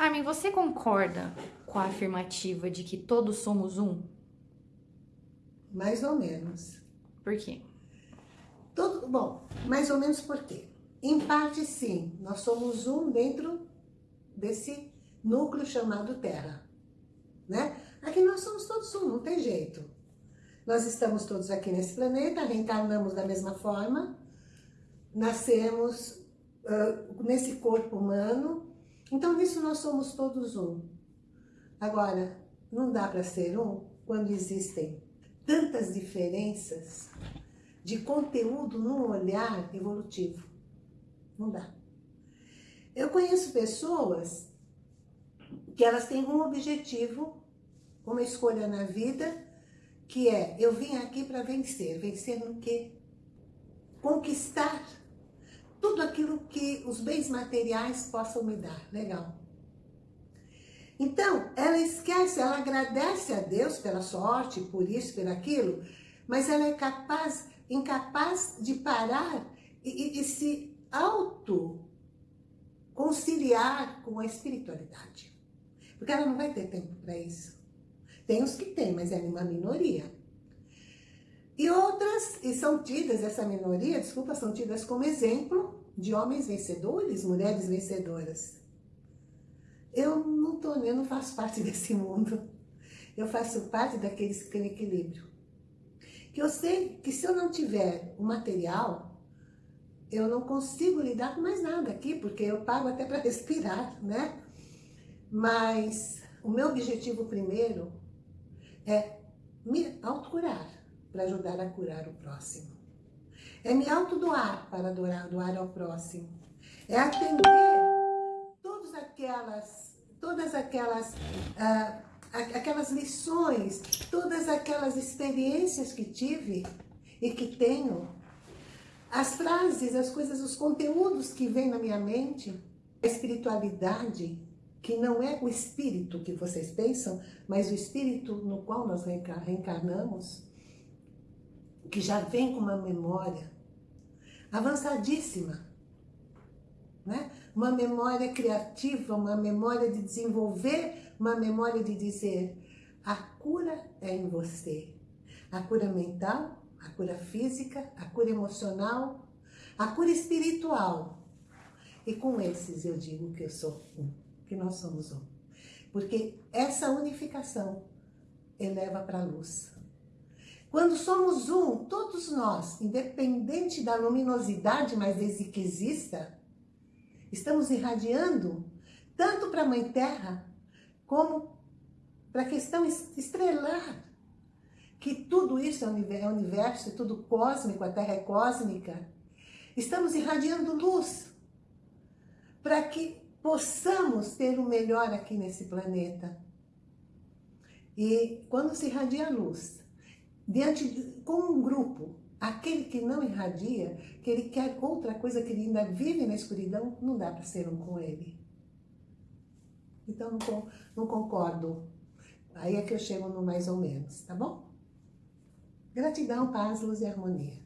Armin, você concorda com a afirmativa de que todos somos um? Mais ou menos. Por quê? Todo, bom, mais ou menos por quê? Em parte, sim. Nós somos um dentro desse núcleo chamado Terra. Né? Aqui nós somos todos um, não tem jeito. Nós estamos todos aqui nesse planeta, reencarnamos da mesma forma, nascemos uh, nesse corpo humano, então nisso nós somos todos um. Agora, não dá para ser um quando existem tantas diferenças de conteúdo num olhar evolutivo. Não dá. Eu conheço pessoas que elas têm um objetivo, uma escolha na vida, que é, eu vim aqui para vencer. Vencer no quê? Conquistar tudo aquilo que os bens materiais possam me dar. Legal. Então, ela esquece, ela agradece a Deus pela sorte, por isso, por aquilo, mas ela é capaz, incapaz de parar e, e, e se auto conciliar com a espiritualidade. Porque ela não vai ter tempo para isso. Tem os que têm, mas é uma minoria. E outras, e são tidas, essa minoria, desculpa, são tidas como exemplo de homens vencedores, mulheres vencedoras. Eu não, tô, eu não faço parte desse mundo. Eu faço parte daqueles que têm equilíbrio. Que eu sei que se eu não tiver o material, eu não consigo lidar com mais nada aqui, porque eu pago até para respirar, né? Mas o meu objetivo primeiro é me autocurar para ajudar a curar o próximo. É me autodoar para doar, doar ao próximo. É atender todas aquelas, todas aquelas, ah, aquelas lições, todas aquelas experiências que tive e que tenho, as frases, as coisas, os conteúdos que vêm na minha mente, a espiritualidade, que não é o espírito que vocês pensam, mas o espírito no qual nós reencarnamos, que já vem com uma memória avançadíssima, né? uma memória criativa, uma memória de desenvolver, uma memória de dizer a cura é em você. A cura mental, a cura física, a cura emocional, a cura espiritual. E com esses eu digo que eu sou um que nós somos um. Porque essa unificação eleva para a luz. Quando somos um, todos nós, independente da luminosidade, mas desde que exista, estamos irradiando tanto para a Mãe Terra, como para a questão estrelar, que tudo isso é, é universo, é tudo cósmico, a Terra é cósmica. Estamos irradiando luz para que possamos ter o melhor aqui nesse planeta. E quando se irradia a luz, diante de, com um grupo, aquele que não irradia, que ele quer outra coisa, que ele ainda vive na escuridão, não dá para ser um com ele. Então, não, não concordo. Aí é que eu chego no mais ou menos, tá bom? Gratidão, paz, luz e harmonia.